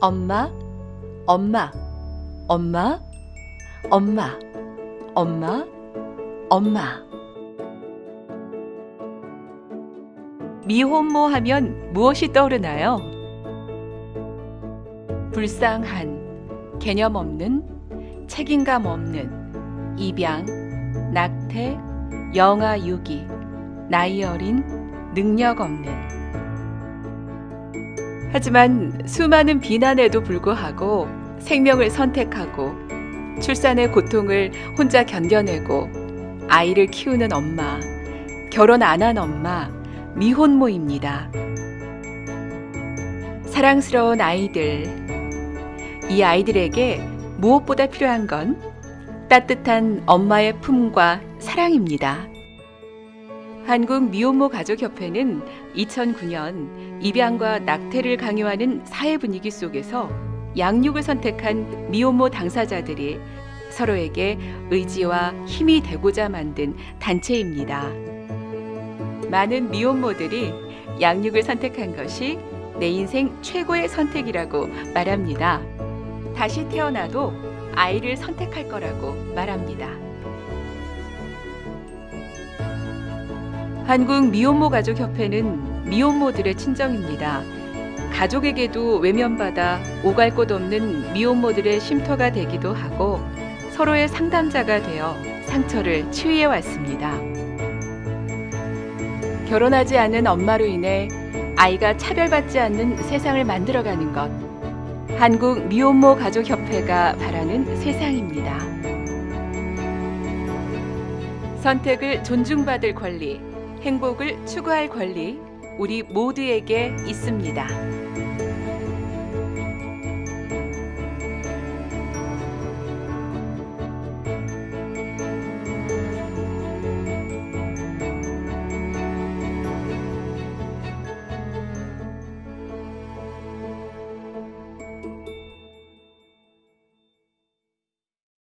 엄마, 엄마, 엄마, 엄마, 엄마, 엄마. 미혼모 하면 무엇이 떠오르나요? 불쌍한, 개념 없는, 책임감 없는, 입양, 낙태, 영아 유기, 나이 어린, 능력 없는. 하지만 수많은 비난에도 불구하고 생명을 선택하고 출산의 고통을 혼자 견뎌내고 아이를 키우는 엄마, 결혼 안 한 엄마, 미혼모입니다. 사랑스러운 아이들, 이 아이들에게 무엇보다 필요한 건 따뜻한 엄마의 품과 사랑입니다. 한국 미혼모 가족협회는 2009년 입양과 낙태를 강요하는 사회 분위기 속에서 양육을 선택한 미혼모 당사자들이 서로에게 의지와 힘이 되고자 만든 단체입니다. 많은 미혼모들이 양육을 선택한 것이 내 인생 최고의 선택이라고 말합니다. 다시 태어나도 아이를 선택할 거라고 말합니다. 한국 미혼모 가족협회는 미혼모들의 친정입니다. 가족에게도 외면받아 오갈 곳 없는 미혼모들의 쉼터가 되기도 하고 서로의 상담자가 되어 상처를 치유해 왔습니다. 결혼하지 않은 엄마로 인해 아이가 차별받지 않는 세상을 만들어가는 것. 한국 미혼모 가족협회가 바라는 세상입니다. 선택을 존중받을 권리, 행복을 추구할 권리, 우리 모두에게 있습니다.